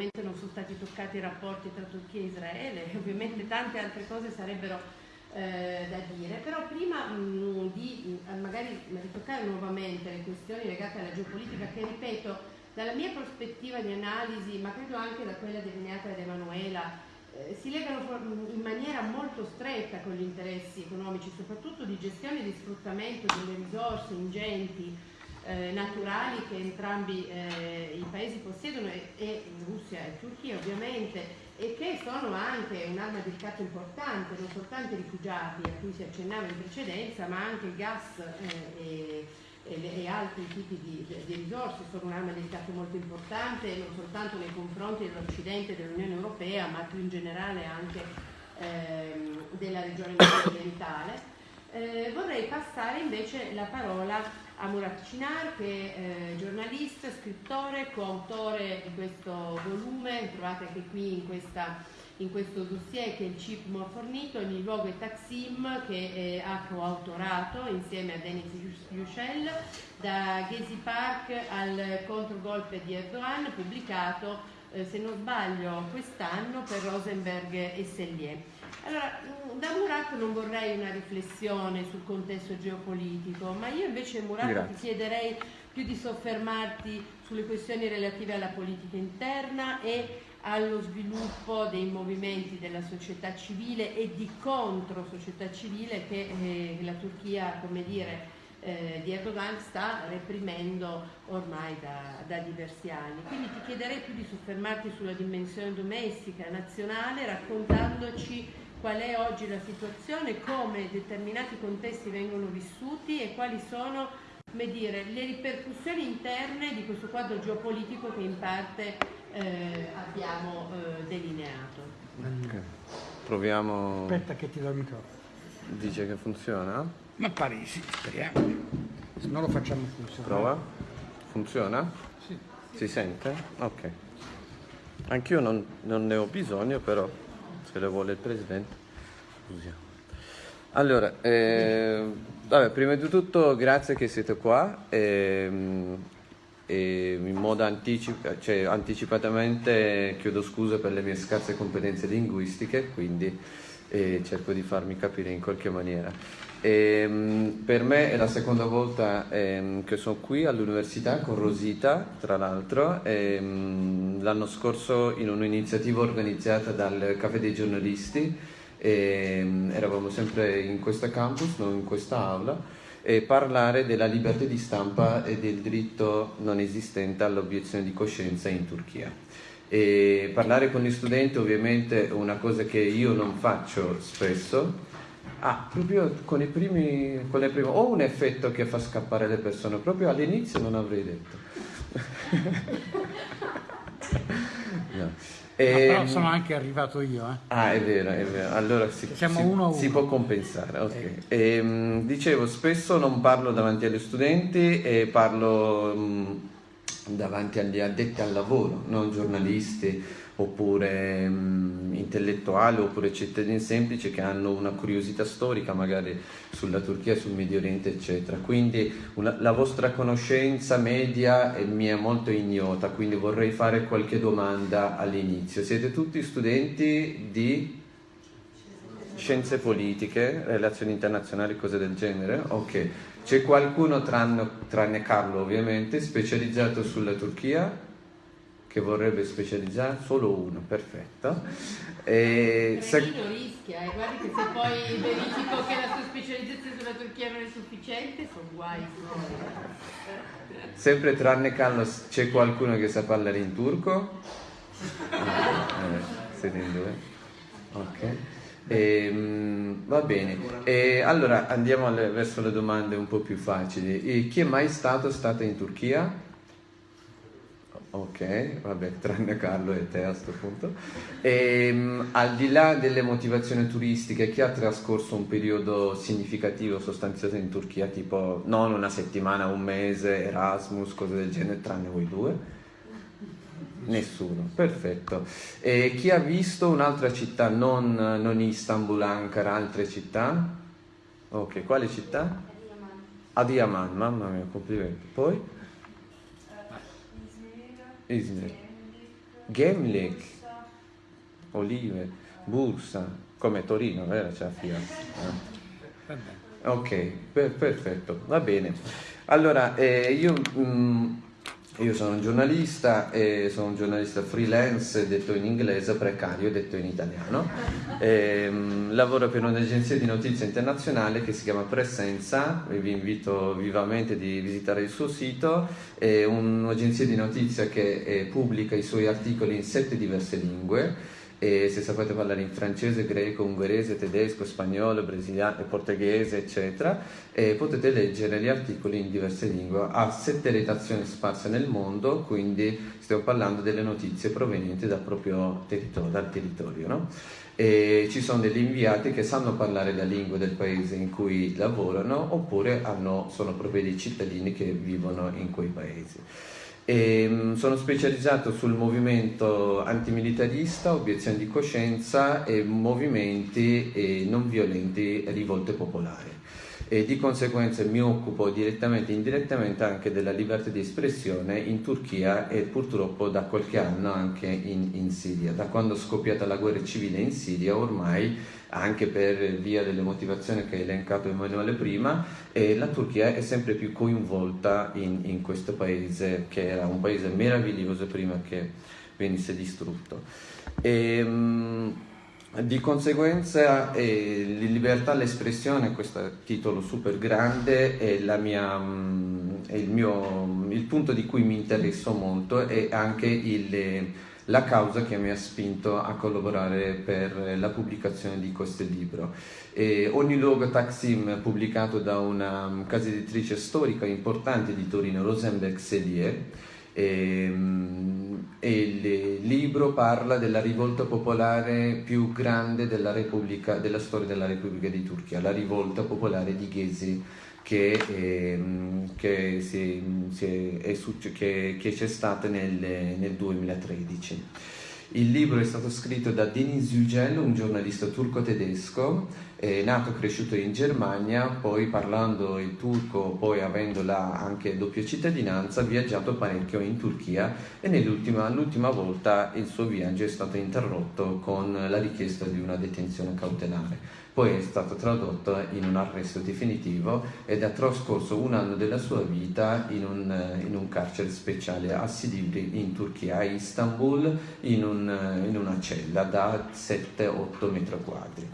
ovviamente non sono stati toccati i rapporti tra Turchia e Israele, ovviamente tante altre cose sarebbero eh, da dire, però prima mh, mm, di mh, mm, magari ritoccare nuovamente le questioni legate alla geopolitica che ripeto dalla mia prospettiva di analisi, ma credo anche da quella delineata da Emanuela, eh, si legano in maniera molto stretta con gli interessi economici, soprattutto di gestione e di sfruttamento delle risorse ingenti eh, naturali che entrambi eh, i paesi possiedono e, e Russia e Turchia ovviamente e che sono anche un'arma di ricatto importante, non soltanto i rifugiati a cui si accennava in precedenza, ma anche il gas eh, e, e, e, altri tipi di, di risorse sono un'arma di ricatto molto importante non soltanto nei confronti dell'Occidente e dell'Unione Europea, ma più in generale anche ehm, della regione occidentale. Eh, vorrei passare invece la parola a Murat Cinar che è eh, giornalista, scrittore, coautore di questo volume, trovate anche qui in, questa, in questo dossier che il CIP mi ha fornito, ogni luogo è Taksim che eh, ha coautorato insieme a Denis Yücel da Gezi Park al controgolpe di Erdogan pubblicato eh, se non sbaglio quest'anno per Rosenberg e Sellier. Allora, mm, da Murat non vorrei una riflessione sul contesto geopolitico, ma io invece Murat Grazie. ti chiederei più di soffermarti sulle questioni relative alla politica interna e allo sviluppo dei movimenti della società civile e di contro società civile che eh, la Turchia, come dire, eh, di Erdogan sta reprimendo ormai da, da, diversi anni. Quindi ti chiederei più di soffermarti sulla dimensione domestica, nazionale, raccontandoci qual è oggi la situazione, come determinati contesti vengono vissuti e quali sono dire, le ripercussioni interne di questo quadro geopolitico che in parte eh, abbiamo eh, delineato. Okay. Proviamo... Aspetta che ti do il microfono. Dice che funziona? Ma pare sì, speriamo. Se non lo facciamo funzionare. Prova? Funziona? Sì. Si sente? Ok. Anch'io non, non ne ho bisogno, però se le vuole il presidente usiamo allora eh, vabbè, prima di tutto grazie che siete qua e, e in modo anticipa, cioè, anticipatamente chiedo scusa per le mie scarse competenze linguistiche quindi eh, cerco di farmi capire in qualche maniera e, per me è la seconda volta eh, che sono qui all'università con Rosita, tra l'altro, l'anno scorso in un'iniziativa organizzata dal Caffè dei giornalisti, eravamo sempre in questo campus, non in questa aula, e parlare della libertà di stampa e del diritto non esistente all'obiezione di coscienza in Turchia. E parlare con gli studenti ovviamente è una cosa che io non faccio spesso, Ah, proprio con i primi, con le prime, ho un effetto che fa scappare le persone, proprio all'inizio non avrei detto. no. E, ah, però sono anche arrivato io. Eh. Ah, è vero, è vero. Allora si, si, uno si può compensare. Okay. Eh. E, mh, dicevo, spesso non parlo davanti agli studenti e parlo mh, davanti agli addetti al lavoro, non giornalisti oppure mh, intellettuali oppure cittadini semplici che hanno una curiosità storica magari sulla Turchia, sul Medio Oriente eccetera. Quindi una, la vostra conoscenza media è mia molto ignota, quindi vorrei fare qualche domanda all'inizio. Siete tutti studenti di scienze politiche, relazioni internazionali, cose del genere? Ok. C'è qualcuno tranne, tranne Carlo ovviamente specializzato sulla Turchia? Che vorrebbe specializzare solo uno, perfetto. E se... rischia, e eh, guardi che se poi verifico che la sua specializzazione sulla Turchia non è sufficiente, sono guai. Sempre tranne Carlos, c'è qualcuno che sa parlare in turco? Eh, siete in due? Ok. E, um, va bene, e allora andiamo alle, verso le domande un po' più facili. E chi è mai stato, stata in Turchia? Ok, vabbè, tranne Carlo e te a questo punto. E, ehm, al di là delle motivazioni turistiche, chi ha trascorso un periodo significativo sostanzioso in Turchia, tipo non una settimana, un mese, Erasmus, cose del genere, tranne voi due? Nessuno, perfetto. E chi ha visto un'altra città, non, non Istanbul, Ankara, altre città? Ok, quale città? Adiyaman, mamma mia, complimenti. Poi? Izmir. Gemlik, olive, bursa, come Torino, vero? C'è la Fiat. Eh? Ok, per, perfetto, va bene. Allora, eh, io... Mh, mm, io sono un giornalista, e sono un giornalista freelance, detto in inglese, precario, detto in italiano. E, um, lavoro per un'agenzia di notizie internazionale che si chiama Presenza, vi invito vivamente di visitare il suo sito. È un'agenzia di notizie che eh, pubblica i suoi articoli in sette diverse lingue e se sapete parlare in francese, greco, ungherese, tedesco, spagnolo, brasiliano, portoghese, eccetera, e potete leggere gli articoli in diverse lingue. Ha sette redazioni sparse nel mondo, quindi stiamo parlando delle notizie provenienti dal proprio territorio. Dal territorio no? E ci sono degli inviati che sanno parlare la lingua del paese in cui lavorano oppure hanno, sono proprio dei cittadini che vivono in quei paesi. E, mm, sono specializzato sul movimento antimilitarista, obiezione di coscienza e movimenti e non violenti rivolte popolari. E di conseguenza mi occupo direttamente e indirettamente anche della libertà di espressione in Turchia e purtroppo da qualche anno anche in, in Siria. Da quando è scoppiata la guerra civile in Siria ormai anche per via delle motivazioni che ha elencato Emanuele prima, e la Turchia è sempre più coinvolta in, in questo paese che era un paese meraviglioso prima che venisse distrutto. E, ehm, di conseguenza eh, libertà all'espressione, questo titolo super grande, è, mia, è il, mio, il punto di cui mi interesso molto e anche il la causa che mi ha spinto a collaborare per la pubblicazione di questo libro. E ogni luogo Taksim pubblicato da una um, casa editrice storica importante di Torino, Rosenberg Sellier, e, um, e, il libro parla della rivolta popolare più grande della, della storia della Repubblica di Turchia, la rivolta popolare di Gezi che, ehm, che, c'è stata nel, nel 2013. Il libro è stato scritto da Denis Yücel, un giornalista turco-tedesco, eh, nato e cresciuto in Germania, poi parlando il turco, poi avendo là anche doppia cittadinanza, ha viaggiato parecchio in Turchia e nell'ultima volta il suo viaggio è stato interrotto con la richiesta di una detenzione cautelare. Poi è stato tradotto in un arresto definitivo ed ha trascorso un anno della sua vita in un, in un carcere speciale a Silivri in Turchia, a Istanbul, in, un, in una cella da 7-8 metri quadri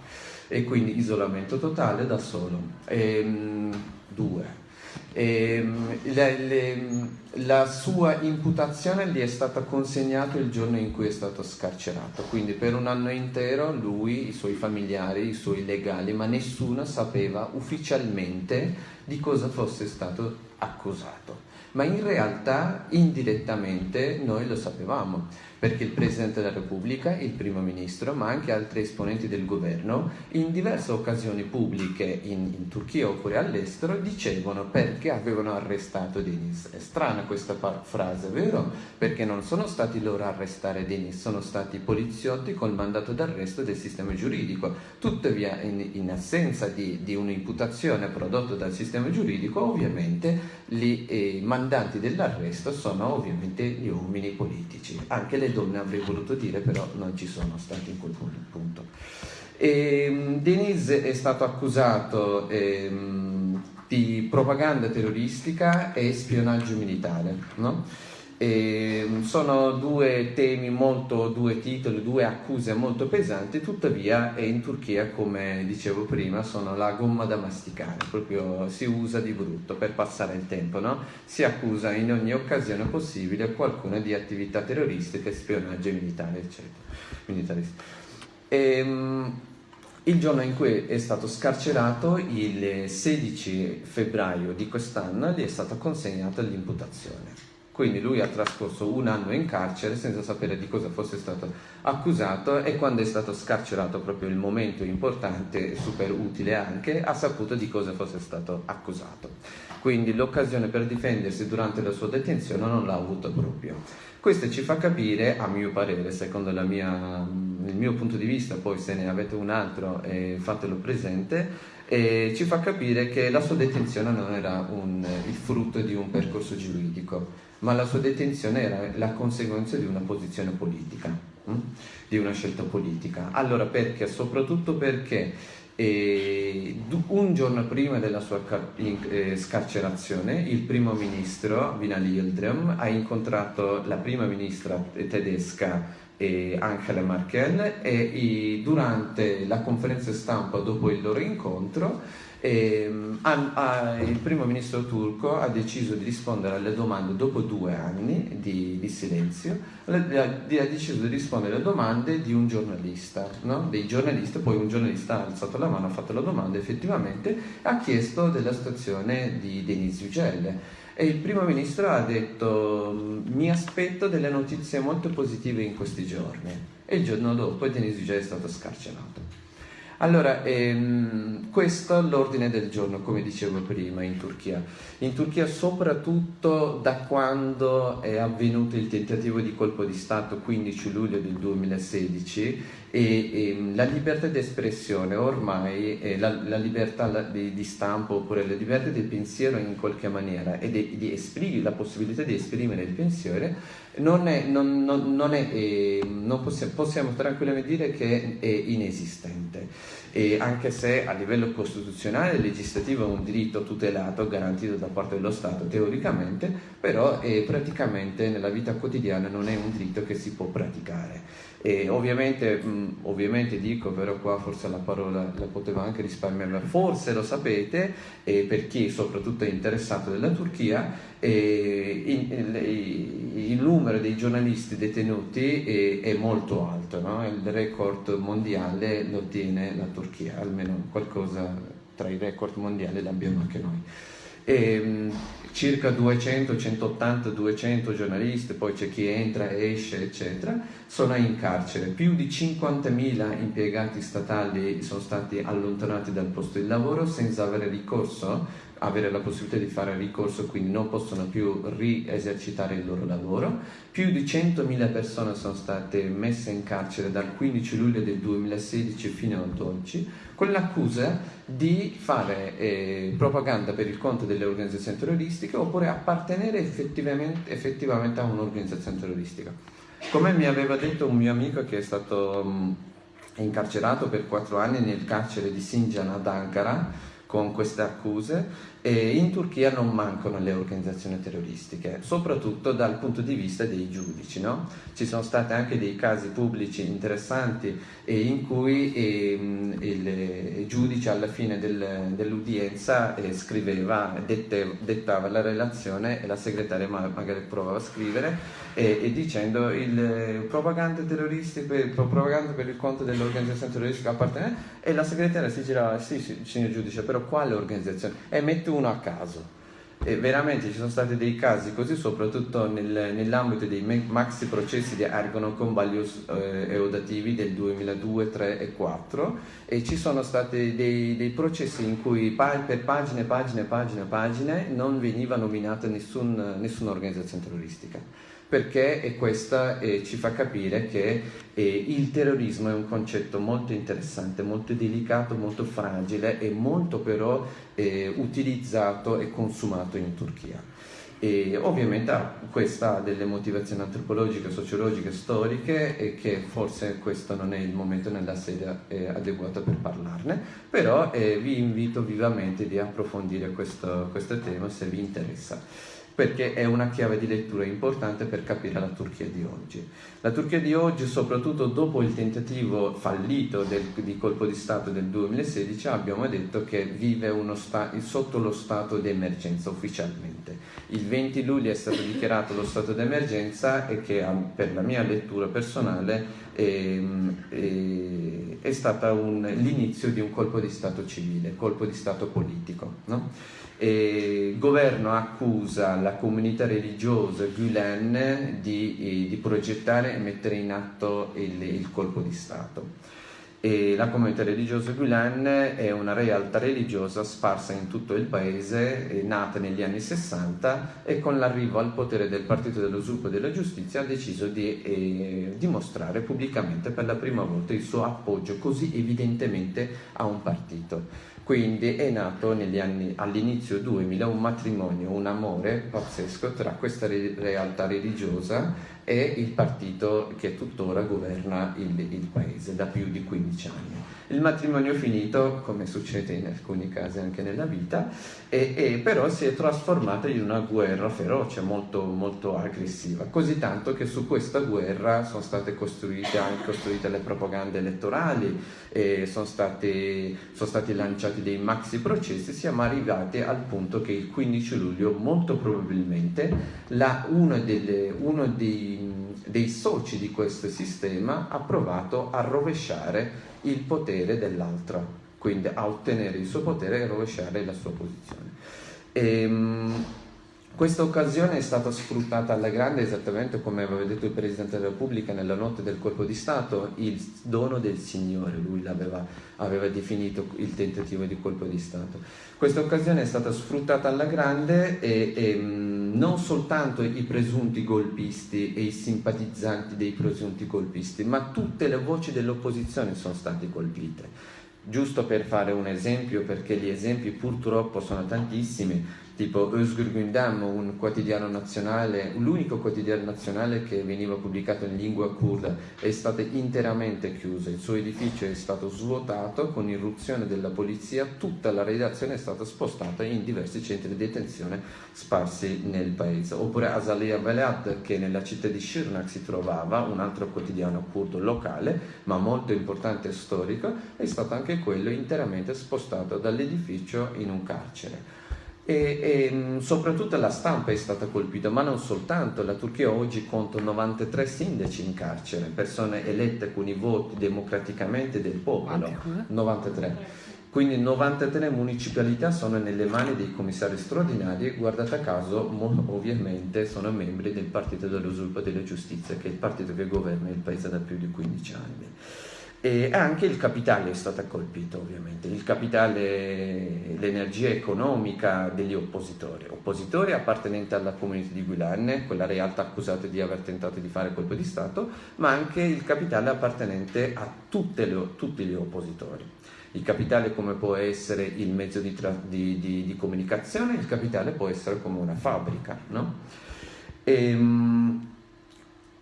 e quindi isolamento totale da solo. Ehm, due. Ehm, le, le, la sua imputazione gli è stata consegnata il giorno in cui è stato scarcerato, quindi per un anno intero lui, i suoi familiari, i suoi legali, ma nessuno sapeva ufficialmente di cosa fosse stato accusato. Ma in realtà indirettamente noi lo sapevamo perché il Presidente della Repubblica, il Primo Ministro, ma anche altri esponenti del governo, in diverse occasioni pubbliche in, in Turchia oppure all'estero, dicevano perché avevano arrestato Denis. È strana questa frase, vero? Perché non sono stati loro a arrestare Denis, sono stati poliziotti col mandato d'arresto del sistema giuridico. Tuttavia, in, in assenza di, di, un'imputazione prodotta dal sistema giuridico, ovviamente i eh, mandanti dell'arresto sono ovviamente gli uomini politici, anche le donne avrei voluto dire, però non ci sono stati in quel punto. E, ehm, Denis è stato accusato ehm, di propaganda terroristica e spionaggio militare, no? E ehm, sono due temi molto, due titoli, due accuse molto pesanti, tuttavia in Turchia, come dicevo prima, sono la gomma da masticare, proprio si usa di brutto per passare il tempo, no? Si accusa in ogni occasione possibile qualcuno di attività terroristiche, spionaggio militare, eccetera. E, ehm, il giorno in cui è stato scarcerato, il 16 febbraio di quest'anno, gli è stata consegnata l'imputazione. Quindi lui ha trascorso un anno in carcere senza sapere di cosa fosse stato accusato e quando è stato scarcerato, proprio il momento importante e super utile anche, ha saputo di cosa fosse stato accusato. Quindi l'occasione per difendersi durante la sua detenzione non l'ha avuto proprio. Questo ci fa capire, a mio parere, secondo mia, il mio punto di vista, poi se ne avete un altro eh, fatelo presente, eh, ci fa capire che la sua detenzione non era un, il frutto di un percorso giuridico, ma la sua detenzione era la conseguenza di una posizione politica, hm? di una scelta politica. Allora perché? Soprattutto perché e un giorno prima della sua eh, scarcerazione, il primo ministro Binali Yildirim ha incontrato la prima ministra tedesca Angela Merkel e durante la conferenza stampa dopo il loro incontro e, a, il primo ministro turco ha deciso di rispondere alle domande dopo due anni di, di silenzio, ha, deciso di rispondere alle domande di un giornalista, no? dei giornalisti, poi un giornalista ha alzato la mano, ha fatto la domanda effettivamente, ha chiesto della situazione di Denis Yücel e il primo ministro ha detto mi aspetto delle notizie molto positive in questi giorni e il giorno dopo Denis Yücel è stato scarcerato. Allora, ehm, questo è l'ordine del giorno, come dicevo prima, in Turchia. In Turchia soprattutto da quando è avvenuto il tentativo di colpo di Stato 15 luglio del 2016 e, e ehm, la libertà di espressione ormai, eh, la, la, libertà di, di, stampo oppure la libertà di pensiero in qualche maniera e di, di esprimere, la possibilità di esprimere il pensiero non, è, non, non, non è, eh, possiamo, possiamo, tranquillamente dire che è inesistente, e anche se a livello costituzionale e legislativo è un diritto tutelato, garantito da parte dello Stato teoricamente, però eh, praticamente nella vita quotidiana non è un diritto che si può praticare. E ovviamente, mh, ovviamente dico, però qua forse la parola la potevo anche risparmiare, forse lo sapete, e per chi soprattutto è interessato della Turchia, il, il, il, numero dei giornalisti detenuti è, è molto alto, no? il record mondiale lo ottiene la Turchia, almeno qualcosa tra i record mondiali l'abbiamo anche noi. E, circa 200, 180, 200 giornalisti, poi c'è chi entra, esce, eccetera, sono in carcere. Più di 50.000 impiegati statali sono stati allontanati dal posto di lavoro senza avere ricorso avere la possibilità di fare ricorso, quindi non possono più riesercitare il loro lavoro. Più di 100.000 persone sono state messe in carcere dal 15 luglio del 2016 fino ad oggi con l'accusa di fare eh, propaganda per il conto delle organizzazioni terroristiche oppure appartenere effettivamente, effettivamente a un'organizzazione terroristica. Come mi aveva detto un mio amico che è stato mh, incarcerato per quattro anni nel carcere di Sinjan ad Ankara, con queste accuse e in Turchia non mancano le organizzazioni terroristiche, soprattutto dal punto di vista dei giudici. No? Ci sono stati anche dei casi pubblici interessanti in cui eh, il giudice alla fine del, dell'udienza eh, scriveva, dettava la relazione e la segretaria magari provava a scrivere e, dicendo il propaganda terroristico, propaganda per il conto dell'organizzazione terroristica appartiene e la segretaria si girava, sì signor giudice, però quale organizzazione? E mette uno a caso. E veramente ci sono stati dei casi così, soprattutto nel, nell'ambito dei maxi processi di Ergono con Baglius eh, eudativi del 2002, 3 e 4 e ci sono stati dei, dei processi in cui pa- per pagine, pagine, pagine, pagine non veniva nominata nessun, nessuna organizzazione terroristica perché e questa eh, ci fa capire che eh, il terrorismo è un concetto molto interessante, molto delicato, molto fragile e molto però eh, utilizzato e consumato in Turchia. E ovviamente questa ha delle motivazioni antropologiche, sociologiche, storiche e che forse questo non è il momento nella sede eh, adeguata per parlarne, però eh, vi invito vivamente di approfondire questo, questo tema se vi interessa perché è una chiave di lettura importante per capire la Turchia di oggi. La Turchia di oggi, soprattutto dopo il tentativo fallito del, di colpo di Stato del 2016, abbiamo detto che vive sotto lo stato di emergenza ufficialmente. Il 20 luglio è stato dichiarato lo stato di emergenza e che per la mia lettura personale è, è, è stato l'inizio di un colpo di Stato civile, colpo di Stato politico. No? il governo accusa la comunità religiosa Gulen di, eh, di progettare e mettere in atto il, il colpo di Stato. E la comunità religiosa Gulen è una realtà religiosa sparsa in tutto il paese, nata negli anni 60 e con l'arrivo al potere del Partito dello Sviluppo e della Giustizia ha deciso di eh, dimostrare pubblicamente per la prima volta il suo appoggio così evidentemente a un partito. Quindi è nato all'inizio 2000 un matrimonio, un amore pazzesco tra questa realtà religiosa e il partito che tuttora governa il, il paese da più di 15 anni. Il matrimonio finito, come succede in alcuni casi anche nella vita, e, e però si è trasformato in una guerra feroce, molto, molto aggressiva, così tanto che su questa guerra sono state costruite anche costruite le propagande elettorali, sono stati, sono stati lanciati dei maxi processi, siamo arrivati al punto che il 15 luglio molto probabilmente la, uno, delle, uno dei, dei soci di questo sistema ha provato a rovesciare il potere dell'altro, quindi a ottenere il suo potere e rovesciare la sua posizione. Ehm, questa occasione è stata sfruttata alla grande esattamente come aveva detto il Presidente della Repubblica nella notte del colpo di Stato, il dono del Signore, lui l'aveva aveva definito il tentativo di colpo di Stato. Questa occasione è stata sfruttata alla grande e, e non soltanto i presunti golpisti e i simpatizzanti dei presunti golpisti, ma tutte le voci dell'opposizione sono state colpite. Giusto per fare un esempio, perché gli esempi purtroppo sono tantissimi, tipo Özgür Gündem, un quotidiano nazionale, l'unico quotidiano nazionale che veniva pubblicato in lingua kurda, è stato interamente chiuso, il suo edificio è stato svuotato. Con irruzione della polizia, tutta la redazione è stata spostata in diversi centri di detenzione sparsi nel paese. Oppure Azalea Velad, che nella città di Shirnak si trovava, un altro quotidiano kurdo locale, ma molto importante e storico, è stato anche quello interamente spostato dall'edificio in un carcere e, e, mm, soprattutto la stampa è stata colpita, ma non soltanto, la Turchia oggi conta 93 sindaci in carcere, persone elette con i voti democraticamente del popolo, 93. Quindi 93 municipalità sono nelle mani dei commissari straordinari e guardate a caso ovviamente sono membri del Partito dello Sviluppo e della Giustizia, che è il partito che governa il paese da più di 15 anni. E anche il capitale è stato colpito ovviamente, il capitale, l'energia economica degli oppositori, oppositori appartenenti alla comunità di Guilan, quella realtà accusata di aver tentato di fare colpo di Stato, ma anche il capitale appartenente a le, tutti gli oppositori. Il capitale come può essere il mezzo di, di, di, di comunicazione, il capitale può essere come una fabbrica. No? E, ehm,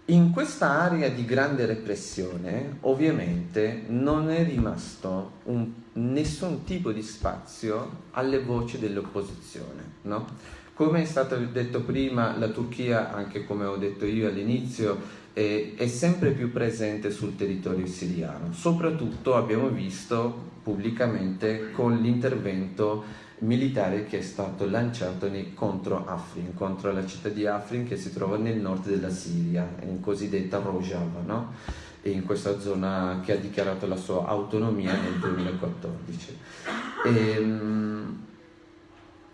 in questa area di grande repressione ovviamente non è rimasto un, nessun tipo di spazio alle voci dell'opposizione. No? Come è stato detto prima, la Turchia, anche come ho detto io all'inizio, è, è sempre più presente sul territorio siriano. Soprattutto abbiamo visto pubblicamente con l'intervento militare che è stato lanciato contro Afrin, contro la città di Afrin che si trova nel nord della Siria, in cosiddetta Rojava, no? in questa zona che ha dichiarato la sua autonomia nel 2014. E, ehm,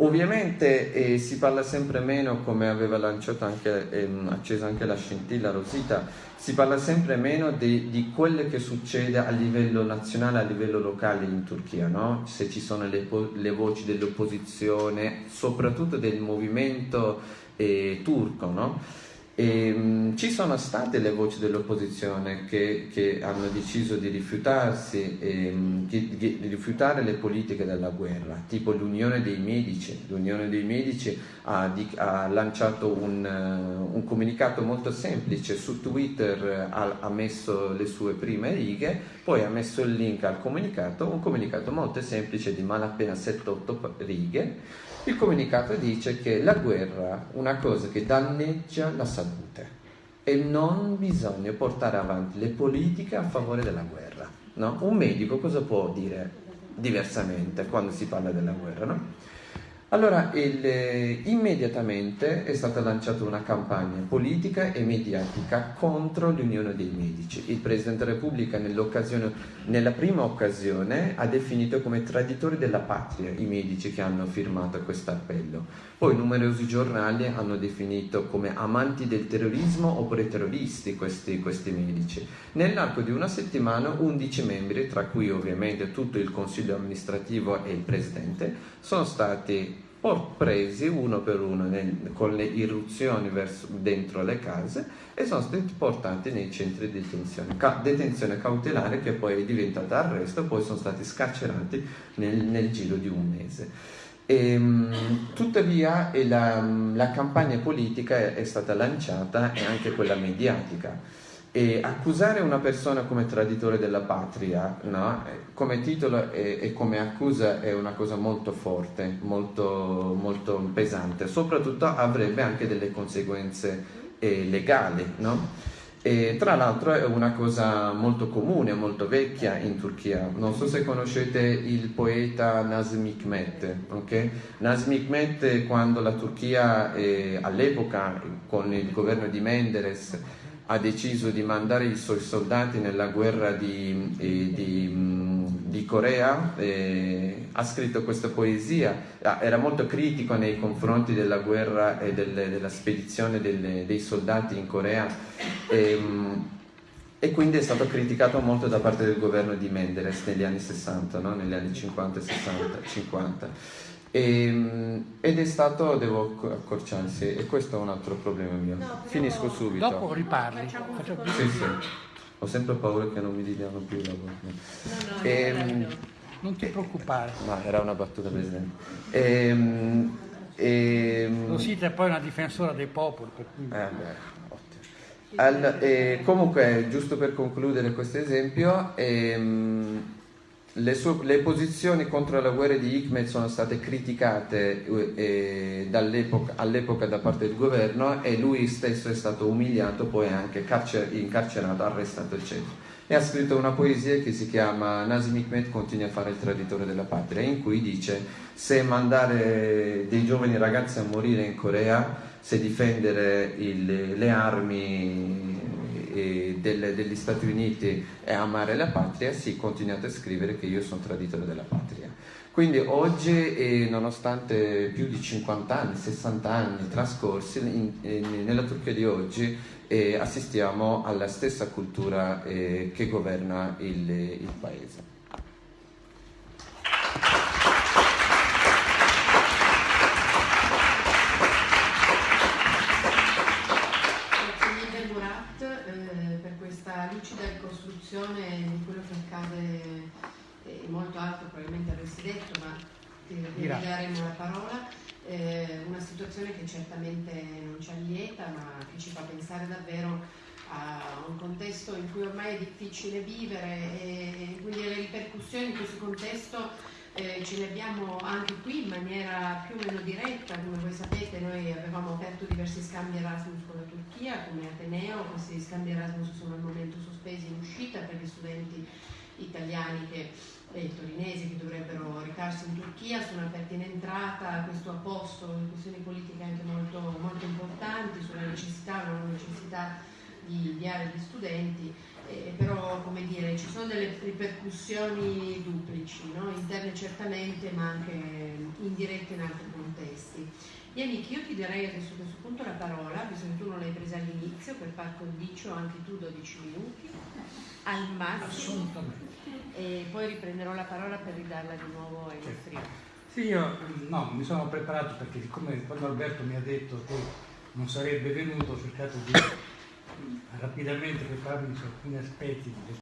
Ovviamente eh, si parla sempre meno, come aveva lanciato anche, ehm, acceso anche la scintilla Rosita, si parla sempre meno di, di quello che succede a livello nazionale, a livello locale in Turchia, no? se ci sono le, le voci dell'opposizione, soprattutto del movimento eh, turco. No? E, um, ci sono state le voci dell'opposizione che, che, hanno deciso di rifiutarsi, um, di, di, rifiutare le politiche della guerra, tipo l'Unione dei Medici. L'Unione dei Medici ha, di, ha lanciato un, uh, un, comunicato molto semplice su Twitter, ha, ha, messo le sue prime righe, poi ha messo il link al comunicato, un comunicato molto semplice di malapena 7-8 righe il comunicato dice che la guerra è una cosa che danneggia la salute e non bisogna portare avanti le politiche a favore della guerra. No? Un medico cosa può dire diversamente quando si parla della guerra? No? Allora, il, eh, immediatamente è stata lanciata una campagna politica e mediatica contro l'Unione dei Medici. Il Presidente della Repubblica nella prima occasione ha definito come traditori della patria i medici che hanno firmato questo appello. Poi numerosi giornali hanno definito come amanti del terrorismo oppure terroristi questi, questi medici. Nell'arco di una settimana 11 membri, tra cui ovviamente tutto il Consiglio amministrativo e il Presidente, sono stati presi uno per uno con le irruzioni verso, dentro le case e sono stati portati nei centri di detenzione, ca, detenzione cautelare che poi è diventata arresto, poi sono stati scarcerati nel, nel giro di un mese. E, ehm, tuttavia la, la, campagna politica è, è, stata lanciata e anche quella mediatica. E accusare una persona come traditore della patria, no? come titolo e, e, come accusa è una cosa molto forte, molto, molto pesante, soprattutto avrebbe anche delle conseguenze eh, legali. No? E tra l'altro è una cosa molto comune, molto vecchia in Turchia. Non so se conoscete il poeta Nazım Hikmet. Okay? Nazım Hikmet quando la Turchia eh, all'epoca con il governo di Menderes ha deciso di mandare i suoi soldati nella guerra di, eh, di di Corea, eh, ha scritto questa poesia, ah, era molto critico nei confronti della guerra e delle, della spedizione delle, dei soldati in Corea e, ehm, e, quindi è stato criticato molto da parte del governo di Menderes negli anni 60, no? negli anni 50 60, 50. E, ehm, ed è stato, devo accorciarsi, e questo è un altro problema mio. No, Finisco subito. Dopo riparli. Facciamo sì, sì. Ho sempre paura che non mi diano più il lavoro. No, no, e, ehm, non ti preoccupare. Ma era una battuta, Presidente. E, e, Rosita è poi una difensora dei popoli. Per cui... eh, beh, Al, eh, comunque, giusto per concludere questo esempio, ehm, le, sue, le, posizioni contro la guerra di Hikmet sono state criticate eh, all'epoca da parte del governo e lui stesso è stato umiliato, poi anche carcer- incarcerato, arrestato eccetera. E ha scritto una poesia che si chiama Nazim Hikmet continua a fare il traditore della patria, in cui dice se mandare dei giovani ragazzi a morire in Corea, se difendere il, le armi eh, del, degli Stati Uniti e amare la patria, sì, continuate a scrivere che io sono traditore della patria. Quindi oggi, eh, nonostante più di 50 anni, 60 anni trascorsi, in, in, nella Turchia di oggi eh, assistiamo alla stessa cultura eh, che governa il, il paese. descrizione di quello che accade e molto altro probabilmente avresti detto, ma ti daremo la parola. Eh, una situazione che certamente non ci allieta, ma che ci fa pensare davvero a un contesto in cui ormai è difficile vivere e, quindi le ripercussioni in questo contesto eh, ce le abbiamo anche qui in maniera più o meno diretta, come voi sapete noi avevamo aperto diversi scambi Erasmus con la Turchia come Ateneo, questi scambi Erasmus sono al momento sospesi in uscita per gli studenti italiani che, e torinesi che dovrebbero recarsi in Turchia, sono aperti in entrata, questo ha posto questioni politiche anche molto, molto importanti sulla necessità, una necessità di inviare gli studenti eh, però come dire, ci sono delle ripercussioni duplici, no? interne certamente ma anche indirette in altri contesti. Yannick, io ti darei adesso a questo punto la parola, visto che tu non l'hai presa all'inizio, per far condicio anche tu 12 minuti, al massimo, e poi riprenderò la parola per ridarla di nuovo ai nostri Sì, io no, mi sono preparato perché siccome quando Alberto mi ha detto che non sarebbe venuto ho cercato di rapidamente prepararmi su alcuni aspetti